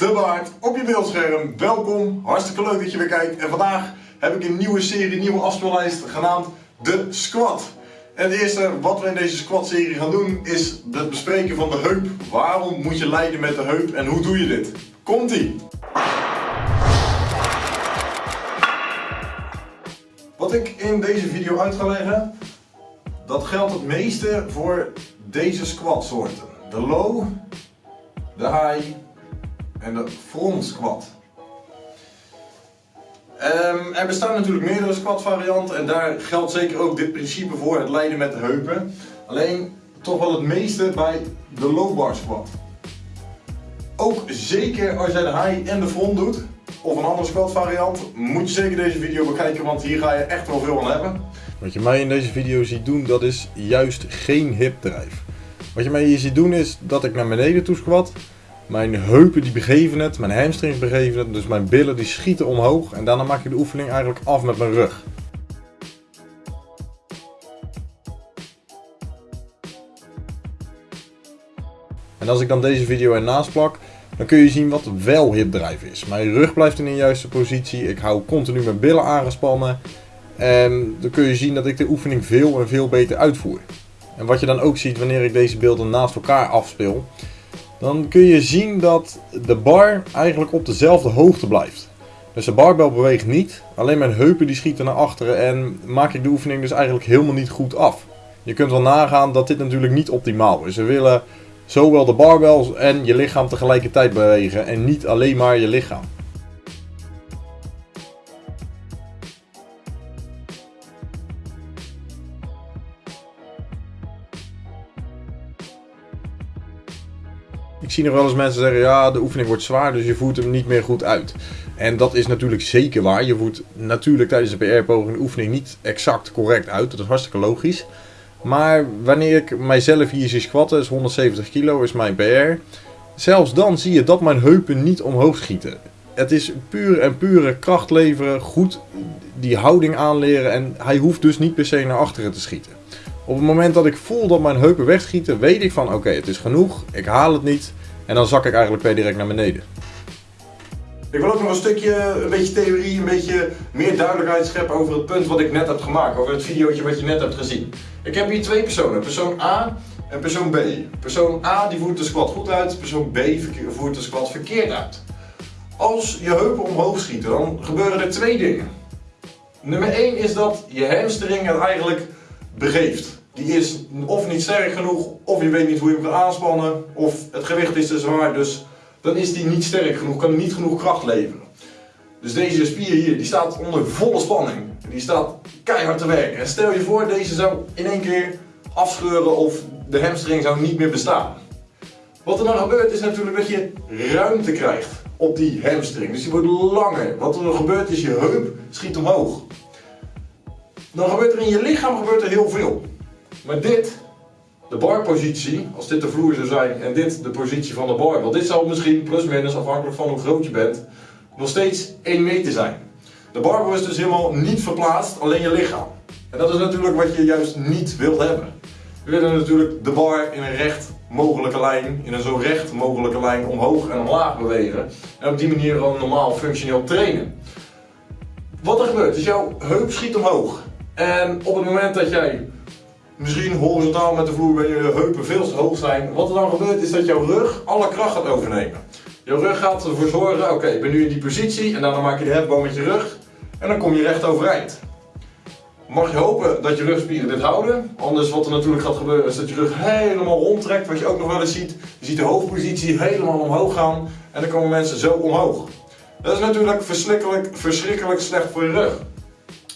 de Baard op je beeldscherm. Welkom, hartstikke leuk dat je weer kijkt. En vandaag heb ik een nieuwe serie, een nieuwe afspeellijst genaamd de Squat. En het eerste wat we in deze squat serie gaan doen is het bespreken van de heup. Waarom moet je lijden met de heup en hoe doe je dit? Komt ie! Wat ik in deze video uit ga leggen, dat geldt het meeste voor deze squat soorten. De low, de high en de front squat. Um, er bestaan natuurlijk meerdere squat varianten en daar geldt zeker ook dit principe voor, het lijden met de heupen. Alleen toch wel het meeste bij de low bar squat. Ook zeker als jij de high en de front doet, of een andere squat variant, moet je zeker deze video bekijken, want hier ga je echt wel veel aan hebben. Wat je mij in deze video ziet doen, dat is juist geen hip drive. Wat je mij hier ziet doen is dat ik naar beneden toe squat. Mijn heupen die begeven het, mijn hamstrings begeven het, dus mijn billen die schieten omhoog. En daarna maak ik de oefening eigenlijk af met mijn rug. En als ik dan deze video ernaast plak, dan kun je zien wat wel hipdrive is. Mijn rug blijft in de juiste positie, ik hou continu mijn billen aangespannen. En dan kun je zien dat ik de oefening veel en veel beter uitvoer. En wat je dan ook ziet wanneer ik deze beelden naast elkaar afspeel, dan kun je zien dat de bar eigenlijk op dezelfde hoogte blijft. Dus de barbel beweegt niet, alleen mijn heupen die schieten naar achteren en maak ik de oefening dus eigenlijk helemaal niet goed af. Je kunt wel nagaan dat dit natuurlijk niet optimaal is. We willen zowel de barbels en je lichaam tegelijkertijd bewegen en niet alleen maar je lichaam. Ik zie nog wel eens mensen zeggen, ja de oefening wordt zwaar, dus je voert hem niet meer goed uit. En dat is natuurlijk zeker waar. Je voert natuurlijk tijdens de PR-poging de oefening niet exact correct uit. Dat is hartstikke logisch. Maar wanneer ik mijzelf hier zie squatten, is 170 kilo, is mijn PR. Zelfs dan zie je dat mijn heupen niet omhoog schieten. Het is puur en pure kracht leveren, goed die houding aanleren en hij hoeft dus niet per se naar achteren te schieten. Op het moment dat ik voel dat mijn heupen wegschieten, weet ik van oké, het is genoeg, ik haal het niet en dan zak ik eigenlijk per direct naar beneden. Ik wil ook nog een stukje, een beetje theorie, een beetje meer duidelijkheid scheppen over het punt wat ik net heb gemaakt, over het videootje wat je net hebt gezien. Ik heb hier twee personen, persoon A en persoon B. Persoon A die voert de squat goed uit, persoon B voert de squat verkeerd uit. Als je heupen omhoog schieten, dan gebeuren er twee dingen. Nummer 1 is dat je hamstring het eigenlijk begeeft. Die is of niet sterk genoeg, of je weet niet hoe je hem kan aanspannen, of het gewicht is te zwaar, dus dan is die niet sterk genoeg, kan niet genoeg kracht leveren. Dus deze spier hier, die staat onder volle spanning. Die staat keihard te werken. En stel je voor, deze zou in één keer afscheuren of de hamstring zou niet meer bestaan. Wat er dan gebeurt is natuurlijk dat je ruimte krijgt op die hamstring. Dus die wordt langer. Wat er dan gebeurt is je heup schiet omhoog. Dan gebeurt er in je lichaam gebeurt er heel veel. Maar dit, de barpositie, als dit de vloer zou zijn en dit de positie van de bar, want dit zou misschien plus minus afhankelijk van hoe groot je bent, nog steeds 1 meter zijn. De barbel is dus helemaal niet verplaatst, alleen je lichaam. En dat is natuurlijk wat je juist niet wilt hebben. We willen natuurlijk de bar in een recht mogelijke lijn, in een zo recht mogelijke lijn omhoog en omlaag bewegen. En op die manier gewoon normaal functioneel trainen. Wat er gebeurt is jouw heup schiet omhoog. En op het moment dat jij misschien horizontaal met de vloer bij je heupen veel te hoog zijn, wat er dan gebeurt is dat jouw rug alle kracht gaat overnemen. Jouw rug gaat ervoor zorgen, oké, ik ben nu in die positie en dan maak je de hefboom met je rug en dan kom je recht overeind. Mag je hopen dat je rugspieren dit houden, anders wat er natuurlijk gaat gebeuren is dat je rug helemaal rondtrekt, wat je ook nog wel eens ziet. Je ziet de hoofdpositie helemaal omhoog gaan en dan komen mensen zo omhoog. Dat is natuurlijk verschrikkelijk, verschrikkelijk slecht voor je rug.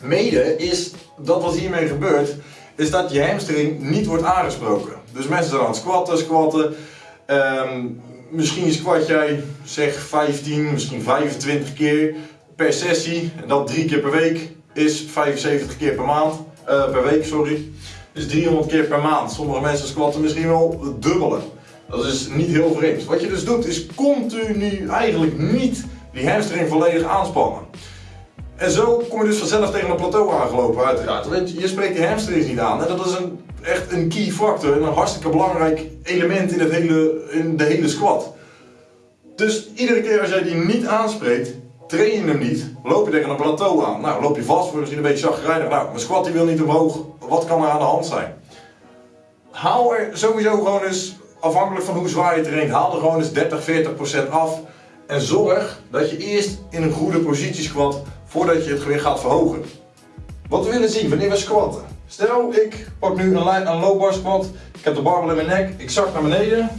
Mede is dat wat hiermee gebeurt, is dat je hamstring niet wordt aangesproken. Dus mensen zijn aan het squatten, squatten. Um, misschien squat jij zeg 15, misschien 25 keer per sessie. En dat drie keer per week is 75 keer per maand. Uh, per week, sorry. Dus 300 keer per maand. Sommige mensen squatten misschien wel dubbele. Dat is niet heel vreemd. Wat je dus doet is continu eigenlijk niet die hamstring volledig aanspannen. En zo kom je dus vanzelf tegen een plateau aangelopen uiteraard. Je spreekt je hamstrings niet aan. Dat is een, echt een key factor en een hartstikke belangrijk element in, het hele, in de hele squat. Dus iedere keer als jij die niet aanspreekt, train je hem niet, loop je tegen een plateau aan. Nou, loop je vast, word je een beetje chagrijnig. Nou, mijn squat die wil niet omhoog, wat kan er aan de hand zijn? Haal er sowieso gewoon eens, afhankelijk van hoe zwaar je traint, haal er gewoon eens 30, 40% af. En zorg dat je eerst in een goede positie squat voordat je het gewicht gaat verhogen. Wat we willen zien wanneer we squatten. Stel, ik pak nu een, een low bar squat, ik heb de barbel in mijn nek, ik zak naar beneden.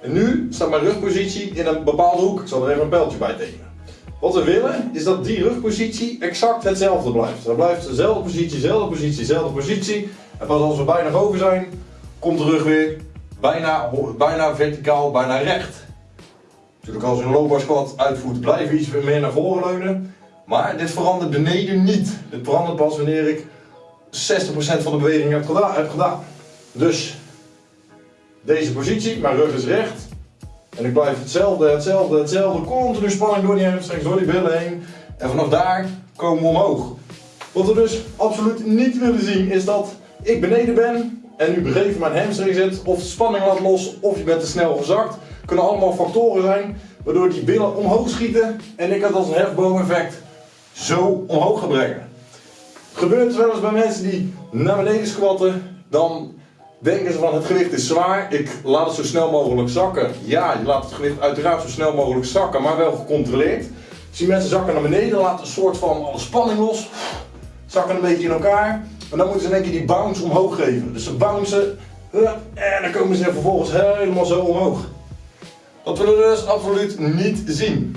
En nu staat mijn rugpositie in een bepaalde hoek. Ik zal er even een pijltje bij tekenen. Wat we willen is dat die rugpositie exact hetzelfde blijft. Dat blijft dezelfde positie, dezelfde positie, dezelfde positie. En pas als we bijna boven zijn, komt de rug weer bijna, bijna verticaal, bijna recht. Natuurlijk als je een low bar squat uitvoert, blijf je iets meer naar voren leunen. Maar dit verandert beneden niet. Dit verandert pas wanneer ik 60% van de beweging heb gedaan. Dus deze positie, mijn rug is recht. En ik blijf hetzelfde, hetzelfde, hetzelfde. Continu spanning door die hamstrings, door die billen heen. En vanaf daar komen we omhoog. Wat we dus absoluut niet willen zien is dat ik beneden ben en nu begeven mijn hamstring zit, of spanning laat los, of je bent te snel gezakt. Kunnen allemaal factoren zijn waardoor die billen omhoog schieten en ik het als een hefboom-effect zo omhoog ga brengen. Gebeurt het wel eens bij mensen die naar beneden squatten, dan denken ze van het gewicht is zwaar, ik laat het zo snel mogelijk zakken. Ja, je laat het gewicht uiteraard zo snel mogelijk zakken, maar wel gecontroleerd. Die mensen zakken naar beneden, laten een soort van alle spanning los, zakken een beetje in elkaar. En dan moeten ze in één keer die bounce omhoog geven. Dus ze bouncen en dan komen ze vervolgens helemaal zo omhoog. Dat willen we dus absoluut niet zien.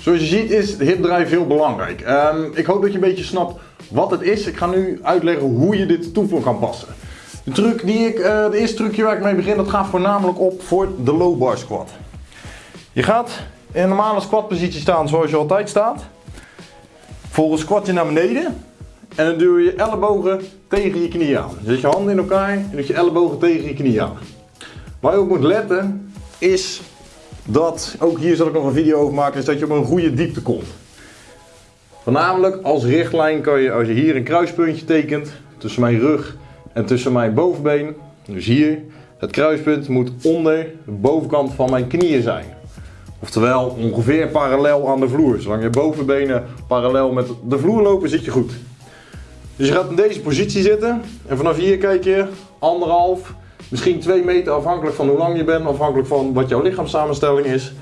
Zoals je ziet is hipdrive heel belangrijk. Um, ik hoop dat je een beetje snapt wat het is. Ik ga nu uitleggen hoe je dit toevoegen kan passen. De, truc die ik, uh, de eerste trucje waar ik mee begin, dat gaat voornamelijk op voor de low bar squat. Je gaat in een normale squat positie staan zoals je altijd staat. Volgens squat je naar beneden en dan duw je je ellebogen tegen je knieën aan. Je zet je handen in elkaar en doet je ellebogen tegen je knieën aan. Waar je op moet letten is dat, ook hier zal ik nog een video over maken, is dat je op een goede diepte komt. Voornamelijk als richtlijn kan je, als je hier een kruispuntje tekent tussen mijn rug en tussen mijn bovenbeen, dus hier, het kruispunt moet onder de bovenkant van mijn knieën zijn. Oftewel ongeveer parallel aan de vloer. Zolang je bovenbenen parallel met de vloer lopen, zit je goed. Dus je gaat in deze positie zitten en vanaf hier kijk je anderhalf, misschien 2 meter afhankelijk van hoe lang je bent, afhankelijk van wat jouw lichaamssamenstelling is.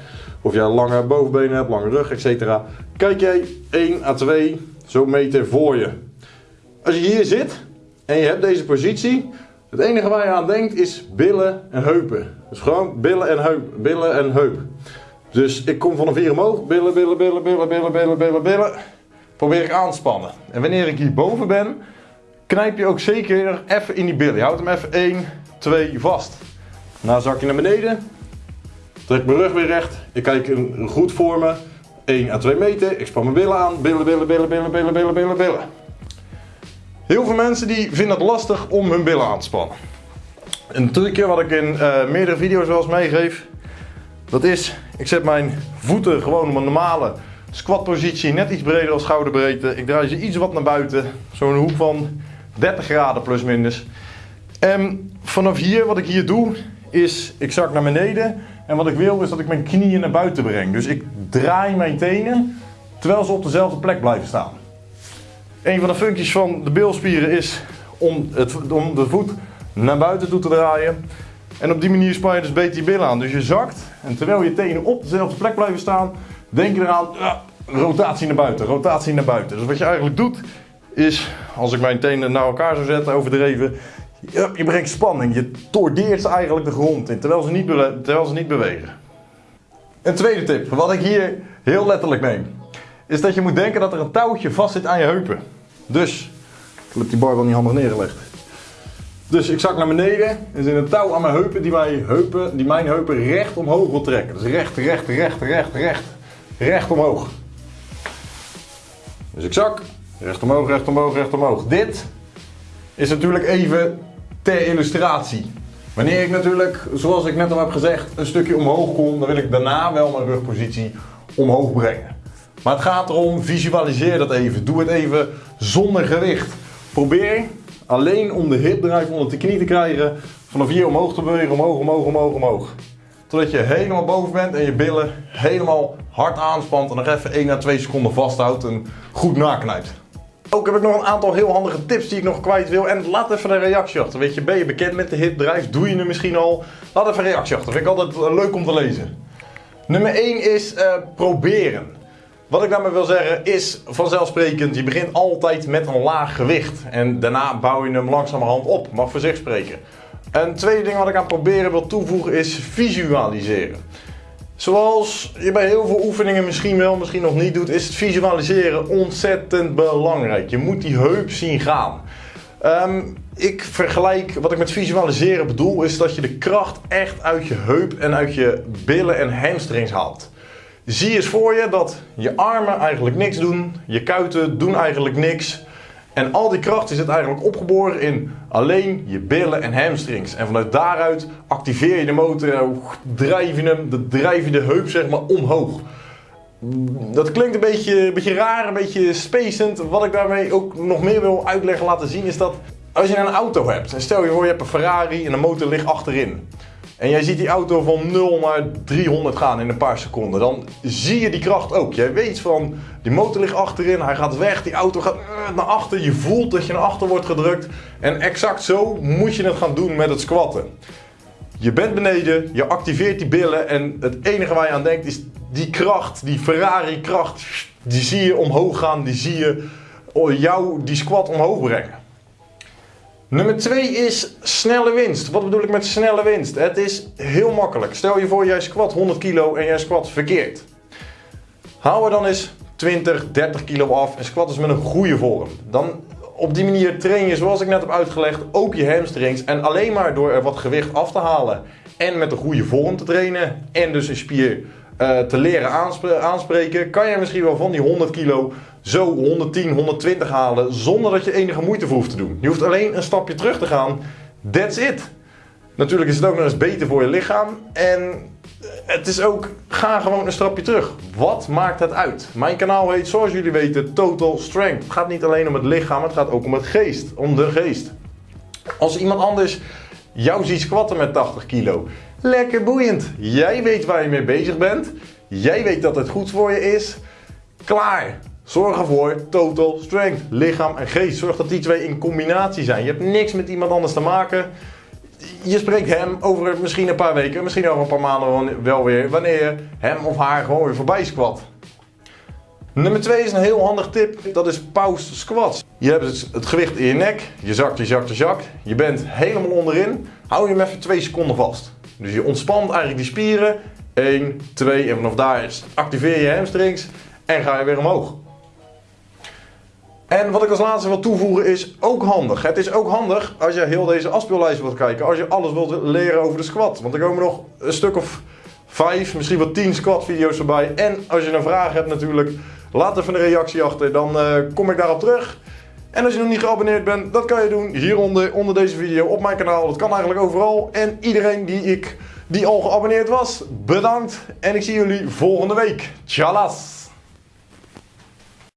Of jij lange bovenbenen hebt, lange rug, etc. Kijk jij 1 à 2 zo meter voor je. Als je hier zit en je hebt deze positie, het enige waar je aan denkt is billen en heupen. Dus gewoon billen en heup, billen en heup. Dus ik kom vanaf hier omhoog, billen, billen, billen, billen, billen, billen, billen, billen. Probeer ik aan te spannen. En wanneer ik hier boven ben, knijp je ook zeker even in die billen. Je houdt hem even 1, 2 vast. Daarna zak je naar beneden. Trek mijn rug weer recht. Ik kijk een goed voor me. 1 à 2 meter. Ik span mijn billen aan. Billen, billen, billen, billen, billen, billen, billen, billen. Heel veel mensen die vinden het lastig om hun billen aan te spannen. Een trucje wat ik in uh, meerdere video's wel eens meegeef. Dat is, ik zet mijn voeten gewoon op een normale squatpositie. Net iets breder als schouderbreedte. Ik draai ze iets wat naar buiten. Zo'n hoek van 30 graden plus minus. En vanaf hier, wat ik hier doe, is ik zak naar beneden. En wat ik wil is dat ik mijn knieën naar buiten breng. Dus ik draai mijn tenen terwijl ze op dezelfde plek blijven staan. Een van de functies van de bilspieren is om, het, om de voet naar buiten toe te draaien. En op die manier span je dus beter je billen aan. Dus je zakt en terwijl je tenen op dezelfde plek blijven staan, denk je eraan, rotatie naar buiten, rotatie naar buiten. Dus wat je eigenlijk doet, is als ik mijn tenen naar elkaar zou zetten, overdreven, je, brengt spanning. Je tordeert eigenlijk de grond in, terwijl ze, niet terwijl ze niet bewegen. Een tweede tip, wat ik hier heel letterlijk neem, is dat je moet denken dat er een touwtje vast zit aan je heupen. Dus, ik heb die bar wel niet handig neergelegd. Dus ik zak naar beneden en er zit een touw aan mijn heupen die, mijn heupen die mijn heupen recht omhoog wil trekken. Dus recht, recht, recht, recht, recht, recht omhoog. Dus ik zak, recht omhoog, recht omhoog, recht omhoog. Dit is natuurlijk even ter illustratie. Wanneer ik natuurlijk, zoals ik net al heb gezegd, een stukje omhoog kom, dan wil ik daarna wel mijn rugpositie omhoog brengen. Maar het gaat erom, visualiseer dat even. Doe het even zonder gewicht. Probeer alleen om de hip drive onder de knie te krijgen, vanaf hier omhoog te bewegen, omhoog, omhoog, omhoog, omhoog. totdat je helemaal boven bent en je billen helemaal hard aanspant en nog even 1 à 2 seconden vasthoudt en goed naknijpt. Ook heb ik nog een aantal heel handige tips die ik nog kwijt wil. En laat even een reactie achter. Weet je, ben je bekend met de hip drive? Doe je het misschien al? Laat even een reactie achter. Vind ik altijd eh, leuk om te lezen. Nummer 1 is uh, proberen. Wat ik daarmee wil zeggen is vanzelfsprekend, je begint altijd met een laag gewicht. En daarna bouw je hem langzamerhand op, mag voor zich spreken. Een tweede ding wat ik aan proberen wil toevoegen is visualiseren. Zoals je bij heel veel oefeningen misschien wel, misschien nog niet doet, is het visualiseren ontzettend belangrijk. Je moet die heup zien gaan. Um, ik vergelijk, wat ik met visualiseren bedoel, is dat je de kracht echt uit je heup en uit je billen en hamstrings haalt. Zie eens voor je dat je armen eigenlijk niks doen, je kuiten doen eigenlijk niks. En al die kracht het eigenlijk opgeboren in alleen je billen en hamstrings. En vanuit daaruit activeer je de motor en drijf je, hem, de, drijf je de heup zeg maar omhoog. Dat klinkt een beetje, een beetje raar, een beetje spacend. Wat ik daarmee ook nog meer wil uitleggen, laten zien, is dat als je een auto hebt, en stel je voor je hebt een Ferrari en de motor ligt achterin. En jij ziet die auto van 0 naar 300 gaan in een paar seconden. Dan zie je die kracht ook. Jij weet van, die motor ligt achterin, hij gaat weg, die auto gaat eh, naar achter. Je voelt dat je naar achter wordt gedrukt. En exact zo moet je het gaan doen met het squatten. Je bent beneden, je activeert die billen en het enige waar je aan denkt is die kracht, die Ferrari kracht. Die zie je omhoog gaan, die zie je jou die squat omhoog brengen. Nummer 2 is snelle winst. Wat bedoel ik met snelle winst? Het is heel makkelijk. Stel je voor jij squat 100 kilo en jij squat verkeerd. Haal er dan eens 20, 30 kilo af en squat eens met een goede vorm. Dan op die manier train je, zoals ik net heb uitgelegd, ook je hamstrings. En alleen maar door er wat gewicht af te halen en met een goede vorm te trainen en dus een spier uh, te leren aanspreken, kan je misschien wel van die 100 kilo zo 110, 120 halen zonder dat je enige moeite voor hoeft te doen. Je hoeft alleen een stapje terug te gaan. That's it. Natuurlijk is het ook nog eens beter voor je lichaam. En het is ook, ga gewoon een stapje terug. Wat maakt het uit? Mijn kanaal heet, zoals jullie weten, Total Strength. Het gaat niet alleen om het lichaam, het gaat ook om het geest. Om de geest. Als iemand anders jou ziet squatten met 80 kilo. Lekker boeiend. Jij weet waar je mee bezig bent. Jij weet dat het goed voor je is. Klaar. Zorg ervoor, total strength, lichaam en geest. Zorg dat die twee in combinatie zijn. Je hebt niks met iemand anders te maken. Je spreekt hem over misschien een paar weken, misschien over een paar maanden wel weer, wanneer je hem of haar gewoon weer voorbij squat. Nummer 2 is een heel handig tip, dat is pause squats. Je hebt het gewicht in je nek, je zakt, je zakt, je zakt. Je bent helemaal onderin, hou je hem even 2 seconden vast. Dus je ontspant eigenlijk die spieren. 1, 2 en vanaf daar activeer je hamstrings en ga je weer omhoog. En wat ik als laatste wil toevoegen is ook handig. Het is ook handig als je heel deze afspeellijst wilt kijken. Als je alles wilt leren over de squat. Want er komen nog een stuk of vijf, misschien wel tien squat video's voorbij. En als je een vraag hebt natuurlijk, laat even een reactie achter. Dan uh, kom ik daarop terug. En als je nog niet geabonneerd bent, dat kan je doen hieronder, onder deze video, op mijn kanaal. Dat kan eigenlijk overal. En iedereen die, ik, die al geabonneerd was, bedankt. En ik zie jullie volgende week. Tjallas!